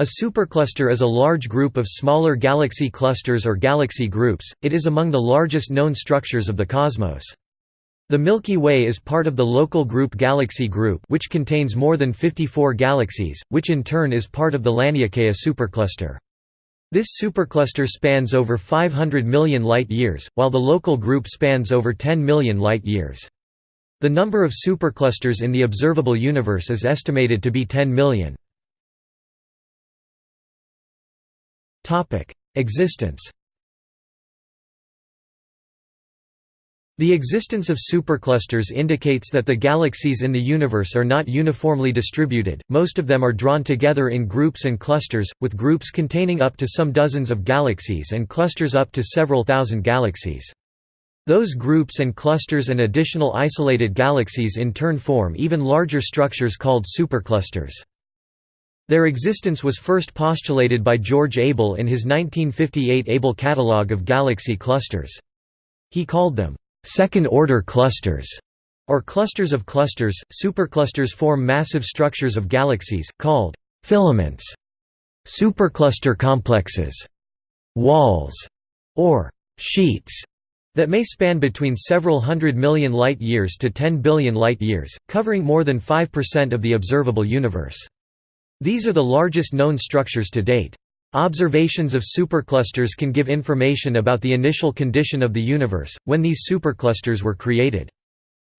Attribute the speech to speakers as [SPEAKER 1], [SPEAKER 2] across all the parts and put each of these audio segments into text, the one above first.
[SPEAKER 1] A supercluster is a large group of smaller galaxy clusters or galaxy groups, it is among the largest known structures of the cosmos. The Milky Way is part of the local group Galaxy Group which contains more than 54 galaxies, which in turn is part of the Laniakea supercluster. This supercluster spans over 500 million light-years, while the local group spans over 10 million light-years. The number of superclusters in the observable universe is estimated to be 10 million. Existence The existence of superclusters indicates that the galaxies in the universe are not uniformly distributed, most of them are drawn together in groups and clusters, with groups containing up to some dozens of galaxies and clusters up to several thousand galaxies. Those groups and clusters and additional isolated galaxies in turn form even larger structures called superclusters. Their existence was first postulated by George Abell in his 1958 Abell Catalogue of Galaxy Clusters. He called them, second-order clusters, or clusters of clusters. Superclusters form massive structures of galaxies, called filaments, supercluster complexes, walls, or sheets that may span between several hundred million light-years to 10 billion light-years, covering more than 5% of the observable universe. These are the largest known structures to date. Observations of superclusters can give information about the initial condition of the universe, when these superclusters were created.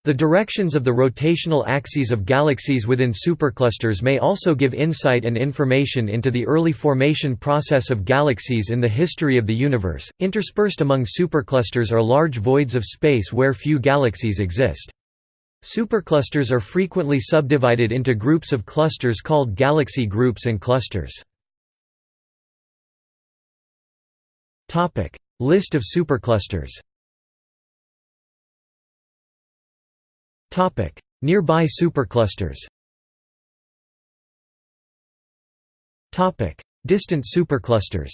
[SPEAKER 1] The directions of the rotational axes of galaxies within superclusters may also give insight and information into the early formation process of galaxies in the history of the universe. Interspersed among superclusters are large voids of space where few galaxies exist. Superclusters are frequently subdivided into groups of clusters called galaxy groups and clusters. List of superclusters Nearby superclusters Distant superclusters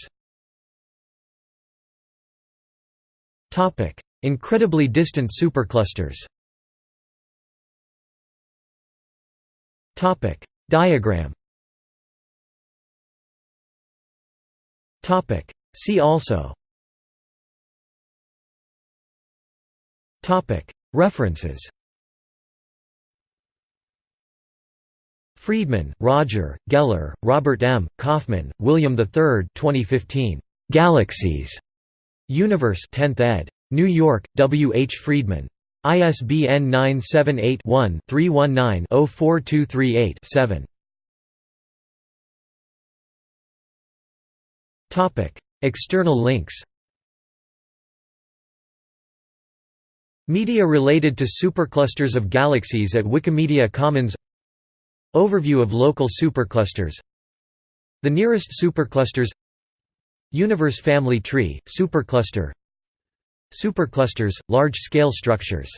[SPEAKER 1] Incredibly distant superclusters Topic Diagram Topic See also Topic References Freedman, Roger, Geller, Robert M., Kaufmann, William III 2015. Galaxies. Universe 10th ed. New York, W. H. Friedman. ISBN 978-1-319-04238-7. External links. Media related to superclusters of galaxies at Wikimedia Commons. Overview of local superclusters. The nearest superclusters. Universe family tree, supercluster Superclusters, large-scale structures